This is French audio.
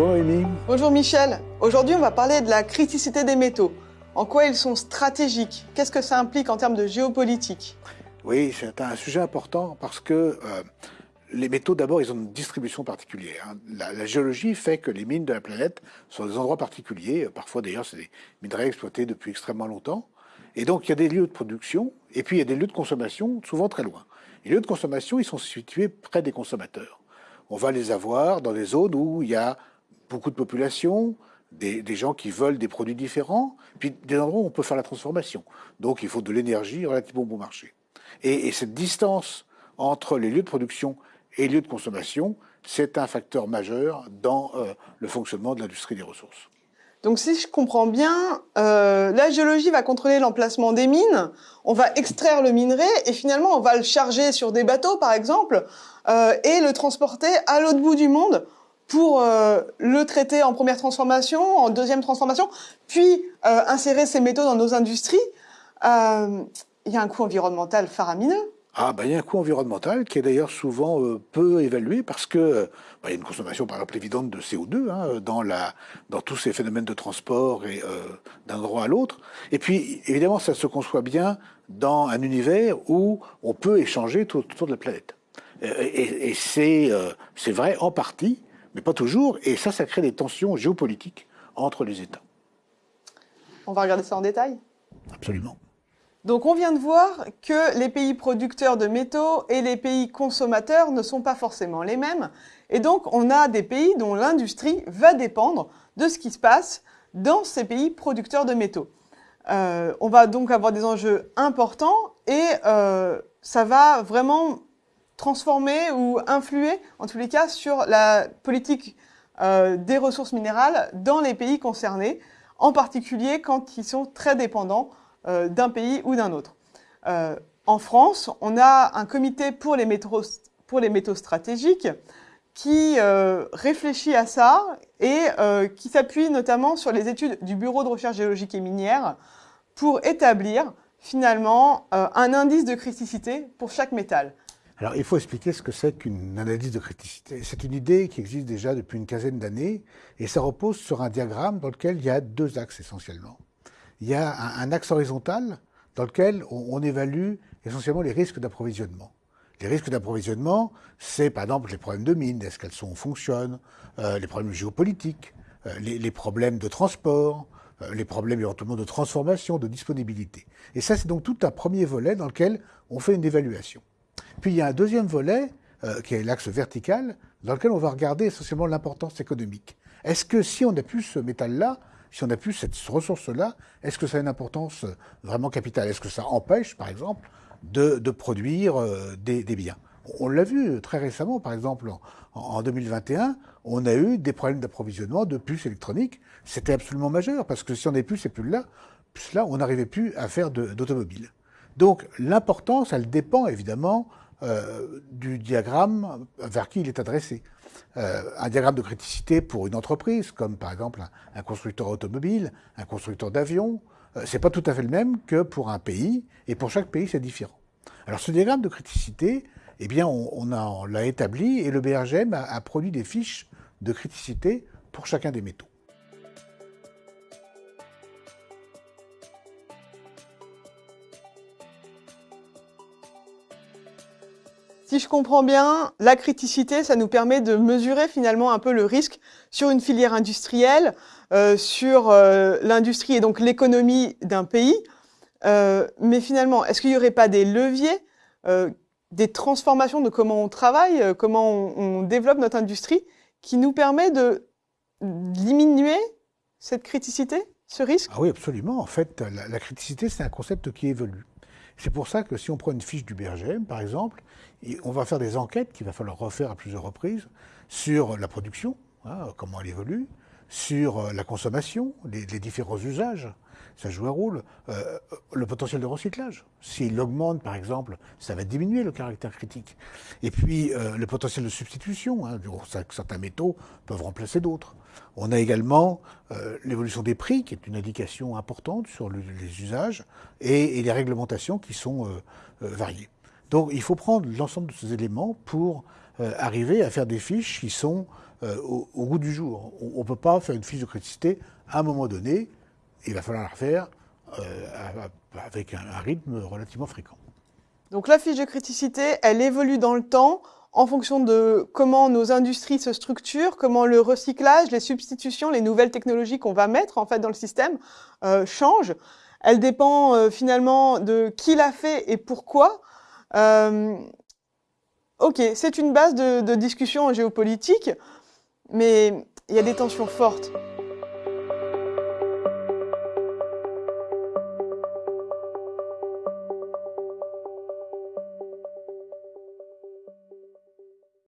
Bonjour Noémie. Bonjour Michel. Aujourd'hui, on va parler de la criticité des métaux. En quoi ils sont stratégiques? Qu'est-ce que ça implique en termes de géopolitique? Oui, c'est un sujet important parce que euh, les métaux, d'abord, ils ont une distribution particulière. hein. La, la géologie fait que les mines de la planète sont des endroits particuliers. Parfois, d'ailleurs, c'est des minerais exploités depuis extrêmement longtemps. Et donc, il y a des lieux de production et puis il y a des lieux de consommation, souvent très loin. Les lieux de consommation, ils sont situés près des consommateurs. On va les avoir dans des zones où il y a beaucoup de population, des, gens qui veulent des produits différents, puis des endroits où on peut faire la transformation. Donc, il faut de l'énergie relativement bon marché. Et, et cette distance entre les lieux de production et les lieux de consommation, c'est un facteur majeur dans euh, le fonctionnement de l'industrie des ressources. Donc si je comprends bien, euh, la géologie va contrôler l'emplacement des mines, on va extraire le minerai et finalement on va le charger sur des bateaux par exemple euh, et le transporter à l'autre bout du monde pour euh, le traiter en première transformation, en deuxième transformation, puis euh, insérer ces métaux dans nos industries. Euh, Il y a un coût environnemental faramineux. Ah, ben, il y a un coût environnemental qui est d'ailleurs souvent peu évalué parce que il y a une consommation par exemple évidente de CO2 hein, dans, tous ces phénomènes de transport et d'un endroit à l'autre. Et puis évidemment, ça se conçoit bien dans un univers où on peut échanger tout autour de la planète. Et, c'est vrai en partie, mais pas toujours. Et ça, ça crée des tensions géopolitiques entre les États. On va regarder ça en détail? Absolument. Donc on vient de voir que les pays producteurs de métaux et les pays consommateurs ne sont pas forcément les mêmes. Et donc on a des pays dont l'industrie va dépendre de ce qui se passe dans ces pays producteurs de métaux. Euh, on va donc avoir des enjeux importants et euh, ça va vraiment transformer ou influer, en tous les cas, sur la politique euh, des ressources minérales dans les pays concernés, en particulier quand ils sont très dépendants euh, d'un pays ou d'un autre. Euh, en France, on a un comité pour les métaux, pour les métaux stratégiques qui réfléchit à ça et qui s'appuie notamment sur les études du Bureau de recherche géologique et minière pour établir finalement un indice de criticité pour chaque métal. Alors, il faut expliquer ce que c'est qu'une analyse de criticité. C'est une idée qui existe déjà depuis une quinzaine d'années et ça repose sur un diagramme dans lequel il y a deux axes essentiellement. Il y a un, axe horizontal dans lequel on, on évalue essentiellement les risques d'approvisionnement. Les risques d'approvisionnement, c'est par exemple les problèmes de mines, est-ce qu'elles fonctionnent, euh, les problèmes géopolitiques, euh, les, les problèmes de transport, euh, les problèmes éventuellement de transformation, de disponibilité. Et ça, c'est donc tout un premier volet dans lequel on fait une évaluation. Puis il y a un deuxième volet, euh, qui est l'axe vertical, dans lequel on va regarder essentiellement l'importance économique. Est-ce que si on n'a plus ce métal-là, si on n'a plus cette ressource-là, est-ce que ça a une importance euh, vraiment capitale? Est-ce que ça empêche, par exemple, de, produire euh, des, biens? On l'a vu très récemment, par exemple, en, en 2021, on a eu des problèmes d'approvisionnement de puces électroniques. C'était absolument majeur, parce que si on n'avait plus ces puces-là, puces-là, on n'arrivait plus à faire de- d'automobile. Donc l'importance, elle dépend évidemment euh, du diagramme vers qui il est adressé. Euh, un diagramme de criticité pour une entreprise, comme par exemple un, constructeur automobile, un constructeur d'avions, euh, c'est pas tout à fait le même que pour un pays, et pour chaque pays c'est différent. Alors ce diagramme de criticité, eh bien on, l'a établi et le BRGM a produit des fiches de criticité pour chacun des métaux. Si je comprends bien, la criticité, ça nous permet de mesurer finalement un peu le risque sur une filière industrielle, euh, sur euh, l'industrie et donc l'économie d'un pays. Euh, mais finalement, est-ce qu'il n'y aurait pas des leviers, des transformations de comment on travaille, comment on, développe notre industrie, qui nous permet de diminuer cette criticité, ce risque? Ah oui, absolument. En fait, la criticité, c'est un concept qui évolue. C'est pour ça que si on prend une fiche du BRGM, par exemple, on va faire des enquêtes qu'il va falloir refaire à plusieurs reprises sur la production, hein, comment elle évolue, sur euh, la consommation, les, différents usages, ça joue un rôle. Euh, le potentiel de recyclage, s'il augmente par exemple, ça va diminuer le caractère critique. Et puis euh, le potentiel de substitution, hein, certains métaux peuvent remplacer d'autres. On a également l'évolution des prix, qui est une indication importante sur le, les usages, et, et, les réglementations qui sont variées. Donc il faut prendre l'ensemble de ces éléments pour arriver à faire des fiches qui sont au, goût du jour. On ne peut pas faire une fiche de criticité à un moment donné, il va falloir la refaire avec un rythme relativement fréquent. Donc la fiche de criticité, elle évolue dans le temps en fonction de comment nos industries se structurent, comment le recyclage, les substitutions, les nouvelles technologies qu'on va mettre en fait dans le système euh, changent. Elle dépend euh, finalement de qui l'a fait et pourquoi. Euh, ok, c'est une base de, de discussion géopolitique, mais il y a des tensions fortes